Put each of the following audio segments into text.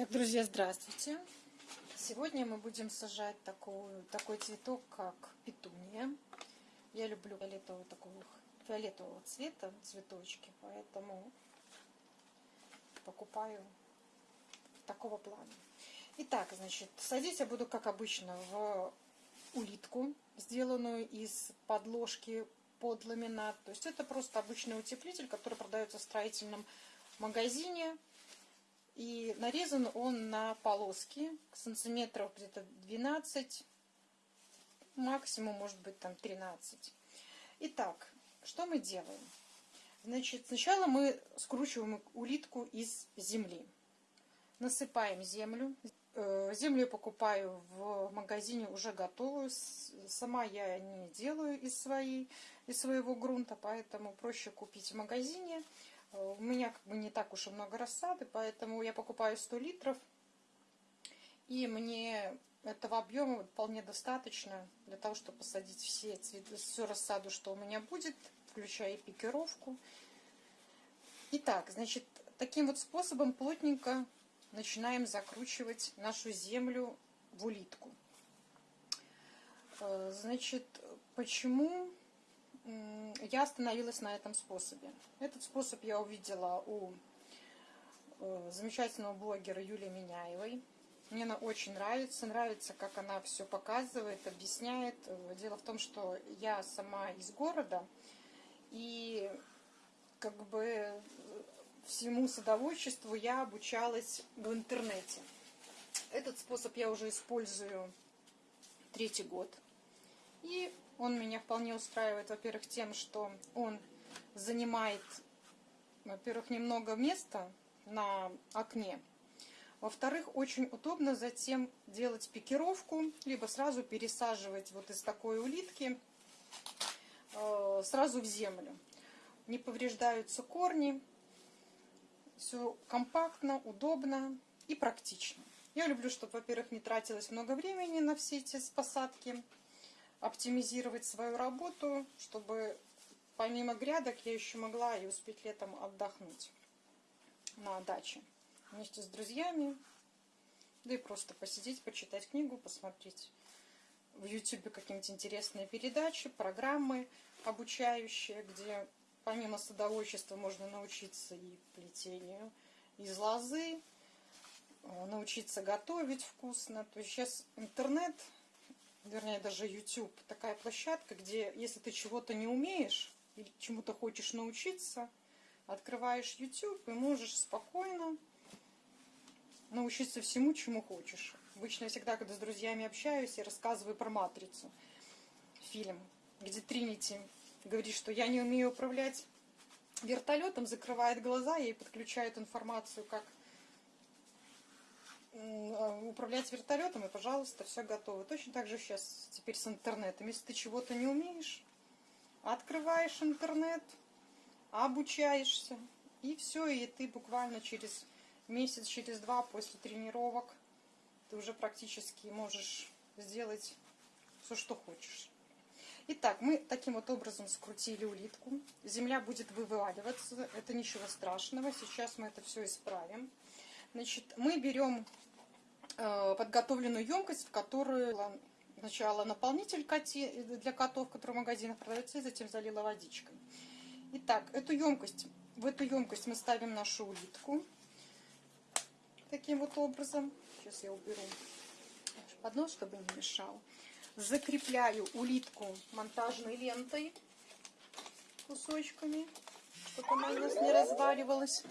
Так, друзья, здравствуйте! Сегодня мы будем сажать такую, такой цветок, как петуния. Я люблю фиолетового, такого, фиолетового цвета цветочки, поэтому покупаю такого плана. Итак, значит, садить я буду, как обычно, в улитку, сделанную из подложки под ламинат. То есть это просто обычный утеплитель, который продается в строительном магазине. И нарезан он на полоски, сантиметров где-то 12, максимум может быть там 13. Итак, что мы делаем? Значит, сначала мы скручиваем улитку из земли. Насыпаем землю. Э, землю покупаю в магазине уже готовую. Сама я не делаю из, своей, из своего грунта, поэтому проще купить в магазине. Э, у меня как бы не так уж и много рассады, поэтому я покупаю 100 литров. И мне этого объема вполне достаточно для того, чтобы посадить все цветы, всю рассаду, что у меня будет, включая пикировку. Итак, значит, таким вот способом плотненько начинаем закручивать нашу землю в улитку. Э, значит, почему я остановилась на этом способе. Этот способ я увидела у э, замечательного блогера Юлии Меняевой. Мне она очень нравится. Нравится, как она все показывает, объясняет. Дело в том, что я сама из города. И как бы всему садоводчеству я обучалась в интернете. Этот способ я уже использую третий год. И он меня вполне устраивает, во-первых, тем, что он занимает, во-первых, немного места на окне. Во-вторых, очень удобно затем делать пикировку, либо сразу пересаживать вот из такой улитки э, сразу в землю. Не повреждаются корни, все компактно, удобно и практично. Я люблю, чтобы, во-первых, не тратилось много времени на все эти посадки, оптимизировать свою работу, чтобы помимо грядок я еще могла и успеть летом отдохнуть на даче вместе с друзьями, да и просто посидеть, почитать книгу, посмотреть в YouTube какие-нибудь интересные передачи, программы обучающие, где помимо садоводчества можно научиться и плетению из лозы, э, научиться готовить вкусно. То есть сейчас интернет вернее даже YouTube, такая площадка, где если ты чего-то не умеешь или чему-то хочешь научиться, открываешь YouTube и можешь спокойно научиться всему, чему хочешь. Обычно я всегда, когда с друзьями общаюсь, я рассказываю про «Матрицу», фильм, где Тринити говорит, что я не умею управлять вертолетом, закрывает глаза, ей подключают информацию, как управлять вертолетом, и, пожалуйста, все готово. Точно так же сейчас теперь с интернетом. Если ты чего-то не умеешь, открываешь интернет, обучаешься, и все, и ты буквально через месяц, через два после тренировок ты уже практически можешь сделать все, что хочешь. Итак, мы таким вот образом скрутили улитку. Земля будет вываливаться, это ничего страшного. Сейчас мы это все исправим. Значит, мы берем подготовленную емкость, в которую сначала наполнитель для котов, который в магазинах продается, и затем залила водичкой. Итак, эту емкость, в эту емкость мы ставим нашу улитку. Таким вот образом. Сейчас я уберу поднос, чтобы не мешал. Закрепляю улитку монтажной лентой кусочками, чтобы она у нас не разваливалась.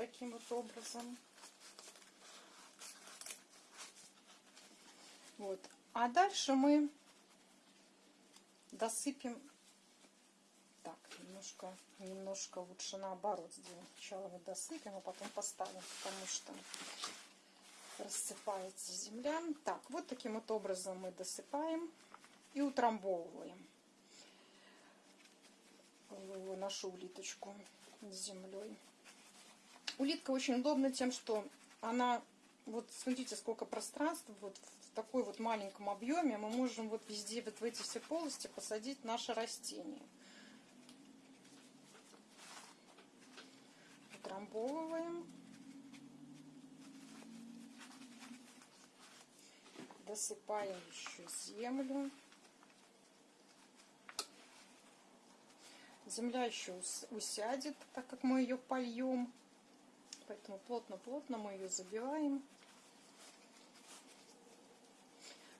Таким вот образом. Вот. А дальше мы досыпем. Так, немножко, немножко лучше наоборот сделаем. Сначала мы досыпем, а потом поставим, потому что рассыпается земля. Так, вот таким вот образом мы досыпаем и утрамбовываем нашу улиточку с землей. Улитка очень удобна тем, что она, вот смотрите, сколько пространства, вот в такой вот маленьком объеме мы можем вот везде, вот в эти все полости посадить наше растение. утрамбовываем. Досыпаем еще землю. Земля еще усядет, так как мы ее польем. Поэтому плотно-плотно мы ее забиваем.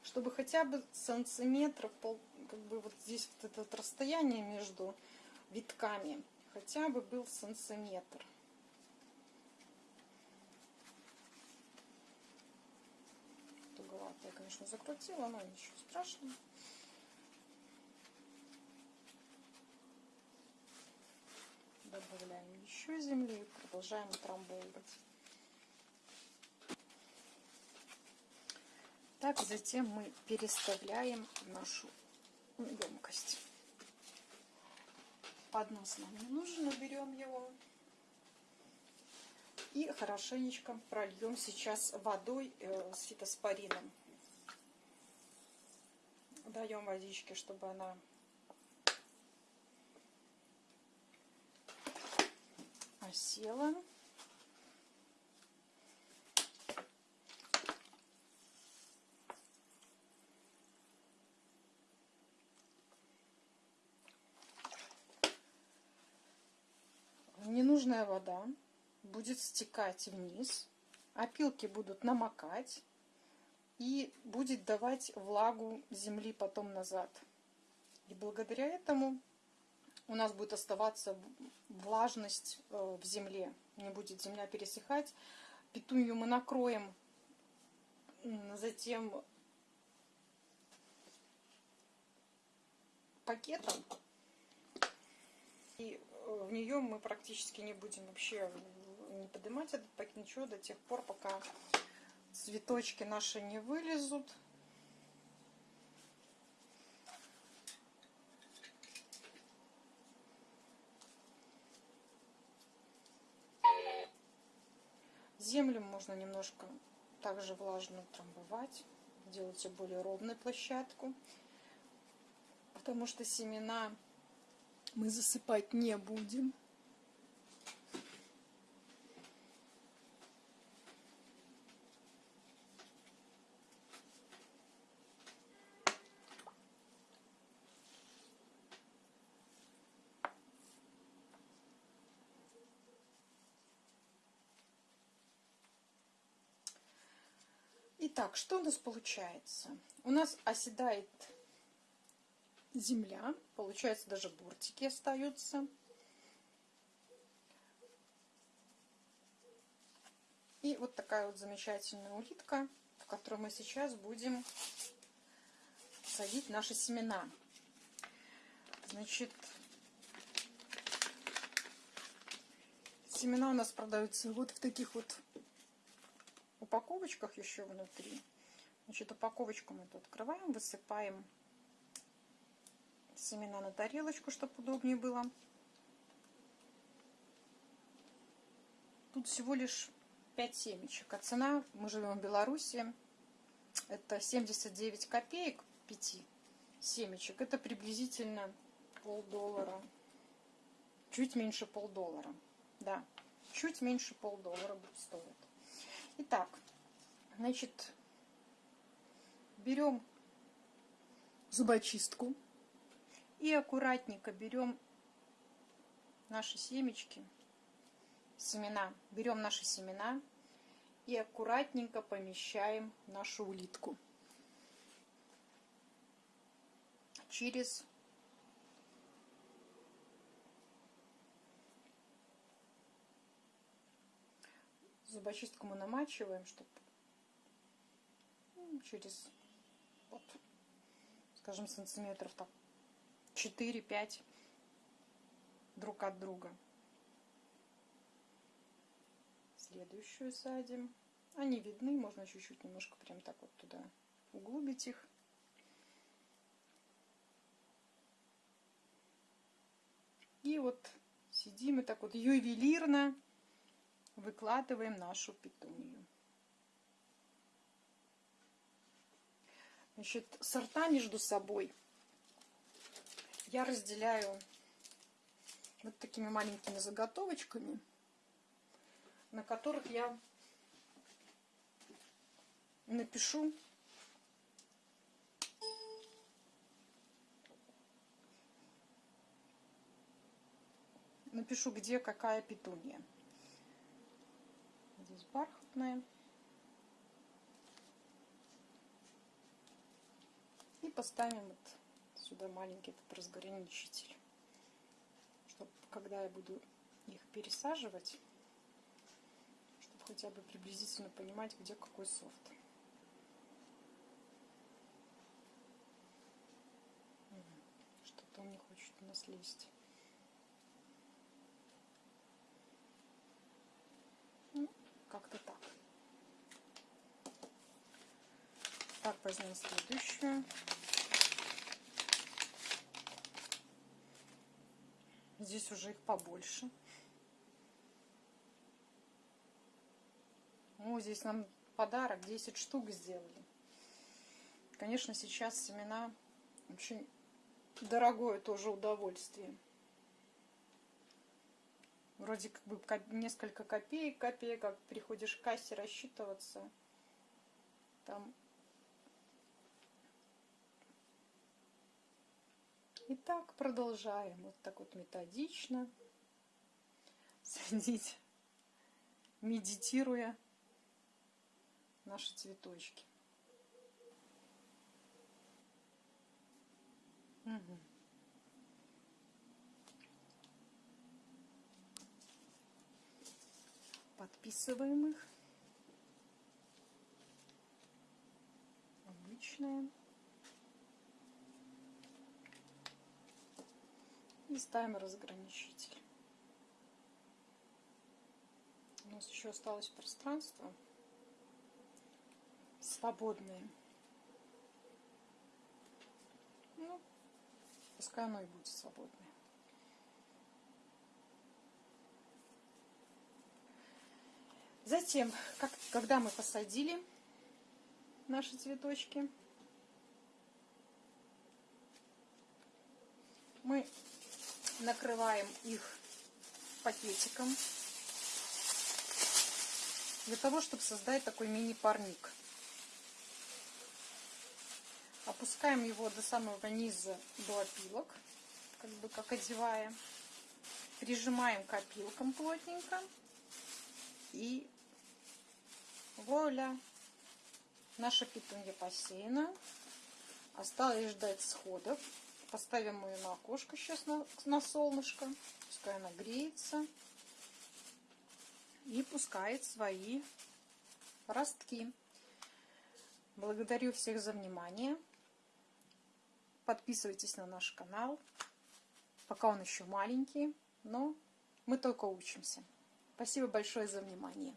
Чтобы хотя бы сантиметров, пол, как бы вот здесь вот это расстояние между витками хотя бы был сантиметр. Туговато я, конечно, закрутила, но ничего страшного. Еще земли и продолжаем утрамбовывать. Так, затем мы переставляем нашу емкость. Поднос нам не нужен, берем его. И хорошенечко прольем сейчас водой э, с фитоспорином. Даем водички, чтобы она осела. Ненужная вода будет стекать вниз, опилки будут намокать и будет давать влагу земли потом назад. И благодаря этому у нас будет оставаться влажность э, в земле, не будет земля пересыхать. Петунью мы накроем затем пакетом. И э, в нее мы практически не будем вообще не поднимать этот пакет, ничего, до тех пор, пока цветочки наши не вылезут. Землю можно немножко также влажно трамбовать, делайте более ровную площадку, потому что семена мы засыпать не будем. Итак, что у нас получается? У нас оседает земля, получается даже бортики остаются. И вот такая вот замечательная улитка, в которую мы сейчас будем садить наши семена. Значит, семена у нас продаются вот в таких вот упаковочках еще внутри. Значит, упаковочку мы тут открываем, высыпаем семена на тарелочку, чтобы удобнее было. Тут всего лишь 5 семечек. А цена, мы живем в Беларуси, это 79 копеек 5 семечек. Это приблизительно полдоллара. Чуть меньше полдоллара. Да, чуть меньше полдоллара стоить. Итак, значит, берем зубочистку и аккуратненько берем наши семечки, семена, берем наши семена и аккуратненько помещаем нашу улитку. Через зубочистку мы намачиваем, чтобы ну, через, вот, скажем, сантиметров так 4-5 друг от друга. Следующую садим. Они видны, можно чуть-чуть немножко прям так вот туда углубить их. И вот сидим и так вот ювелирно выкладываем нашу петунью. Значит, сорта между собой я разделяю вот такими маленькими заготовочками. на которых я напишу напишу, где какая петуния. Здесь бархатная. И поставим вот сюда маленький этот разграничитель. Чтобы когда я буду их пересаживать, чтобы хотя бы приблизительно понимать, где какой софт. Что-то он не хочет у нас лезть. Как-то так. Так, возьмем следующую. Здесь уже их побольше. О, здесь нам подарок, 10 штук сделали. Конечно, сейчас семена очень дорогое тоже удовольствие вроде как бы несколько копеек, копеек, как приходишь к кассе рассчитываться, там И так продолжаем, вот так вот методично садить, медитируя наши цветочки. Угу. Подписываем их. Обычные. И ставим разграничитель. У нас еще осталось пространство свободное. Ну, пускай оно и будет свободное. Затем, как, когда мы посадили наши цветочки, мы накрываем их пакетиком для того, чтобы создать такой мини-парник. Опускаем его до самого низа, до опилок, как бы как одевая. Прижимаем к опилкам плотненько и Вуаля! Наша петунья посеяна. Осталось ждать сходов. Поставим ее на окошко сейчас на, на солнышко. Пускай она греется. И пускает свои ростки. Благодарю всех за внимание. Подписывайтесь на наш канал. Пока он еще маленький, но мы только учимся. Спасибо большое за внимание.